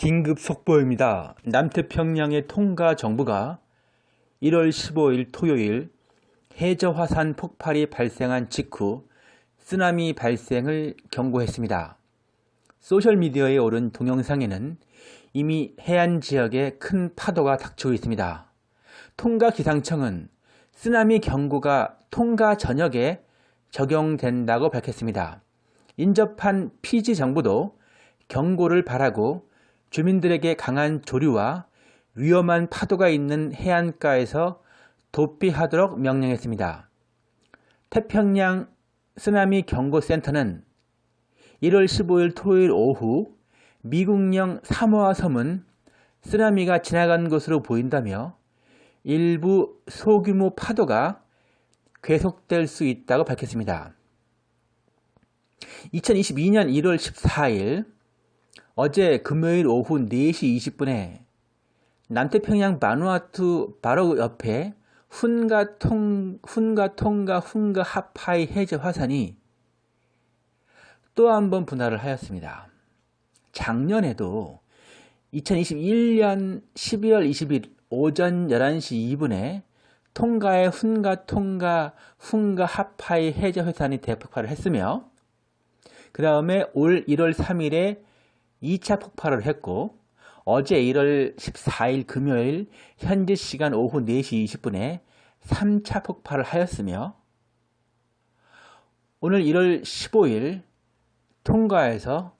긴급 속보입니다. 남태평양의 통가 정부가 1월 15일 토요일 해저 화산 폭발이 발생한 직후 쓰나미 발생을 경고했습니다. 소셜미디어에 오른 동영상에는 이미 해안 지역에 큰 파도가 닥치고 있습니다. 통가 기상청은 쓰나미 경고가 통가 전역에 적용된다고 밝혔습니다. 인접한 피지 정부도 경고를 바라고 주민들에게 강한 조류와 위험한 파도가 있는 해안가에서 도피하도록 명령했습니다. 태평양 쓰나미 경고센터는 1월 15일 토요일 오후 미국령 사모아 섬은 쓰나미가 지나간 것으로 보인다며 일부 소규모 파도가 계속될 수 있다고 밝혔습니다. 2022년 1월 14일 어제 금요일 오후 4시 20분에 남태평양 마누아투 바로 옆에 훈가 통, 훈가 통가 훈가 하파이 해저 화산이 또 한 번 분할을 하였습니다. 작년에도 2021년 12월 20일 오전 11시 2분에 통가의 훈가 통가 훈가 하파이 해저 화산이 대폭발을 했으며 그 다음에 올 1월 3일에 2차 폭발을 했고 어제 1월 14일 금요일 현지 시간 오후 4시 20분에 3차 폭발을 하였으며 오늘 1월 15일 통가에서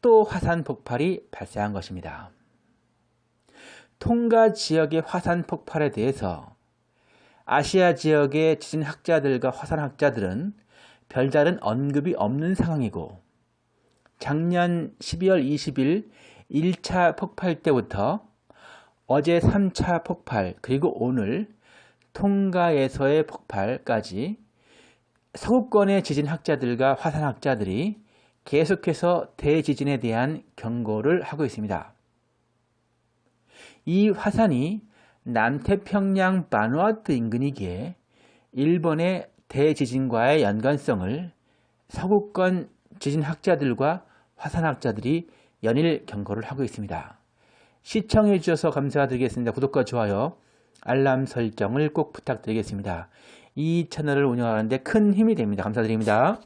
또 화산 폭발이 발생한 것입니다. 통가 지역의 화산 폭발에 대해서 아시아 지역의 지진학자들과 화산학자들은 별다른 언급이 없는 상황이고 작년 12월 20일 1차 폭발 때부터 어제 3차 폭발 그리고 오늘 통가에서의 폭발까지 서구권의 지진학자들과 화산학자들이 계속해서 대지진에 대한 경고를 하고 있습니다. 이 화산이 남태평양 바누아투 인근이기에 일본의 대지진과의 연관성을 서구권 지진학자들과 화산학자들이 연일 경고를 하고 있습니다. 시청해 주셔서 감사드리겠습니다. 구독과 좋아요, 알람 설정을 꼭 부탁드리겠습니다. 이 채널을 운영하는데 큰 힘이 됩니다. 감사드립니다.